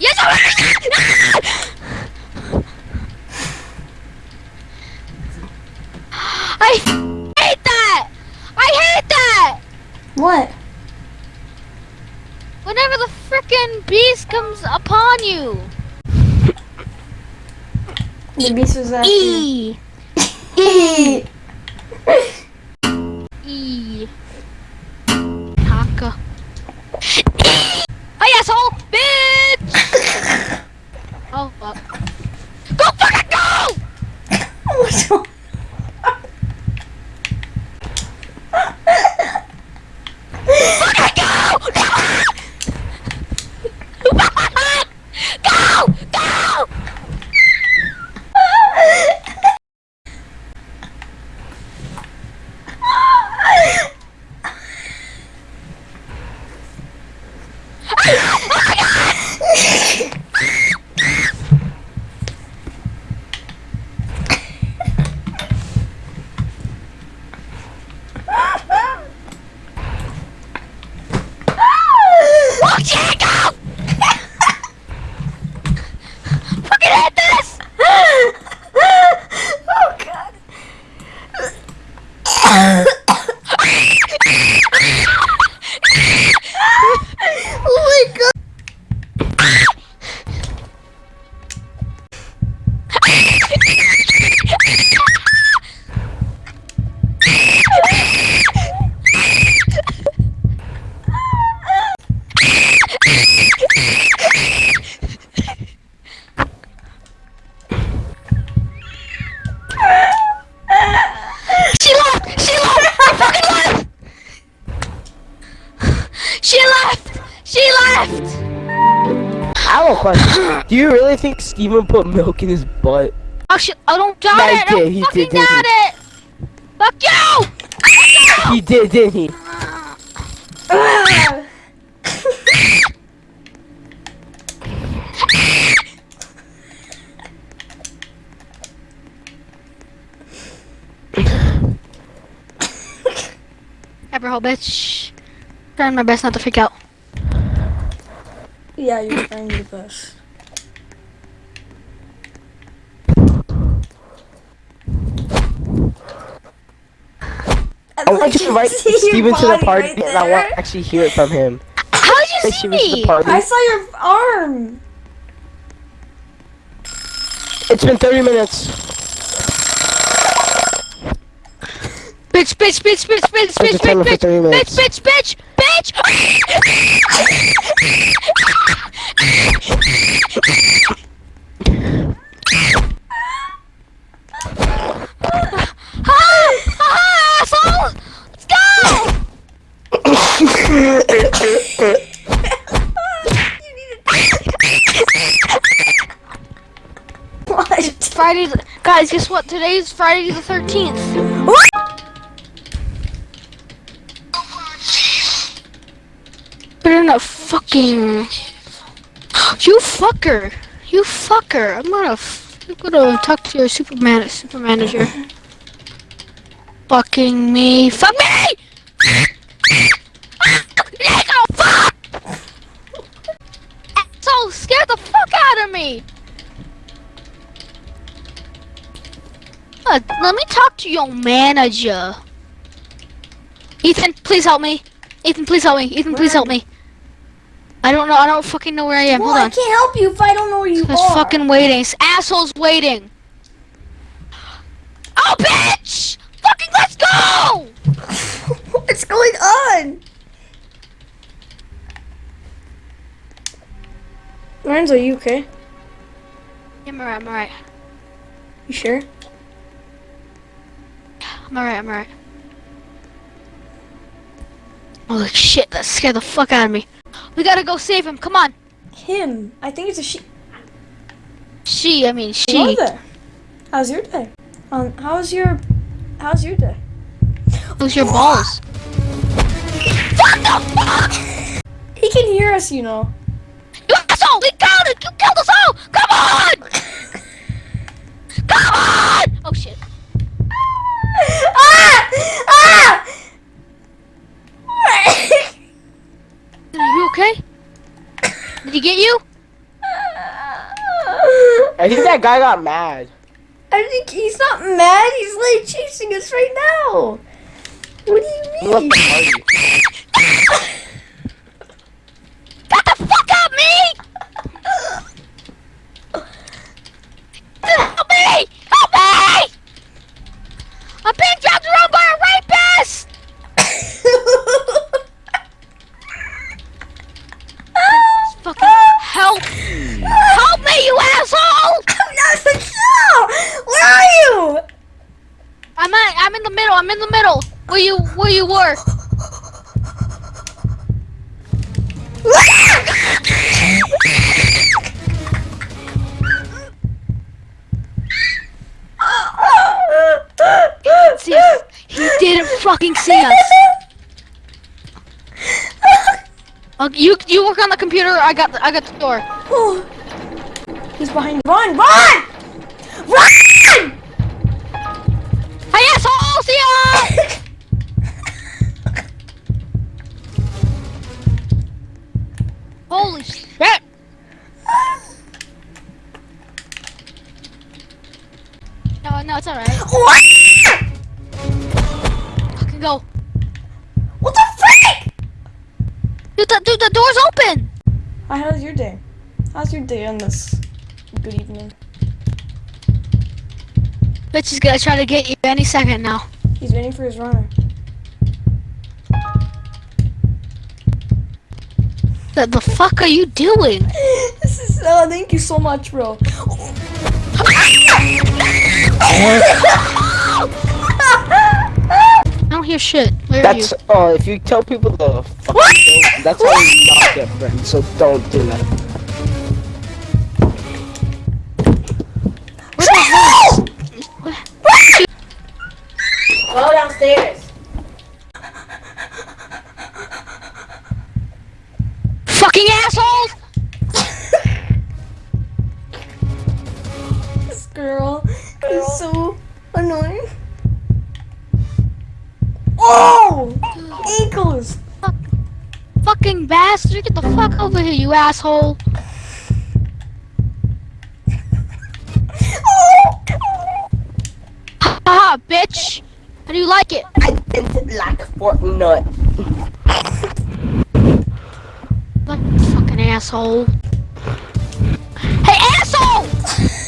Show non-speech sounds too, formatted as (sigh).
Yes, (laughs) I I hate that! I hate that! What? Whenever the frickin' beast comes upon you. The beast was after. E. (laughs) E. E. Taka. Have a question. Do you really think Steven put milk in his butt? Oh shit! I don't doubt Yeah, it! I he fucking did, doubt it! Fuck you! He did, didn't he? Ever bitch. Trying my best not to freak out. Yeah, you're trying your best. I want you to invite Steven to the party and I want to actually hear it from him. How did you Say see Steven the me? party. I saw your arm. It's been 30 minutes. Bitch, bitch, bitch, bitch, bitch, There's bitch, a timer bitch, for 30 bitch, minutes. bitch, bitch, bitch! (laughs) What? Friday, the, guys, guess what? Today is Friday the 13th. Put in a fucking. You fucker! You fucker! I'm gonna. F- I'm gonna talk to your Superman, super manager. Fucking me! Fuck me! Nico, fuck! Asshole, scared the fuck out of me! Uh, let me talk to your manager. Ethan, please help me. Ethan, please help me. Ethan, please help me. I don't know. I don't fucking know where I am. Well, Hold I can't help you if I don't know where you This are. fucking waiting. This asshole's waiting. Oh, bitch! Fucking let's go! (laughs) What's going on? Lorenzo, are you okay? I'm alright. I'm alright. You sure? I'm alright. I'm alright. Holy shit! That scared the fuck out of me. We gotta go save him. Come on. Him. I think it's a she. She. I mean Hello she. there. How's your day? Um, how's your, how's your day? Who's your balls? What the fuck? He can hear us, you know. You asshole! We killed it! You killed us all! Come on! Did he get you? I think that guy got mad. I think he's not mad. He's like chasing us right now. What do you mean? (laughs) Where you where you were? See us. He didn't fucking see us. Uh, you you work on the computer. I got the, I got the door. He's behind. Run! Run! Run! Hey! See (laughs) Dude, the, door's open! Hi, how's your day? How's your day on this good evening? Bitch is gonna try to get you any second now. He's waiting for his runner. The, the fuck are you doing? (laughs) this is oh thank you so much, bro. (laughs) Hear shit. Where are you? That's uh, if you tell people the fucking thing, that's how you not get friends. So don't do that. Ankles! Fucking bastard! Get the fuck over here, you asshole! Haha, bitch! How do you like it? I didn't like Fortnite. What fucking asshole? Hey, asshole!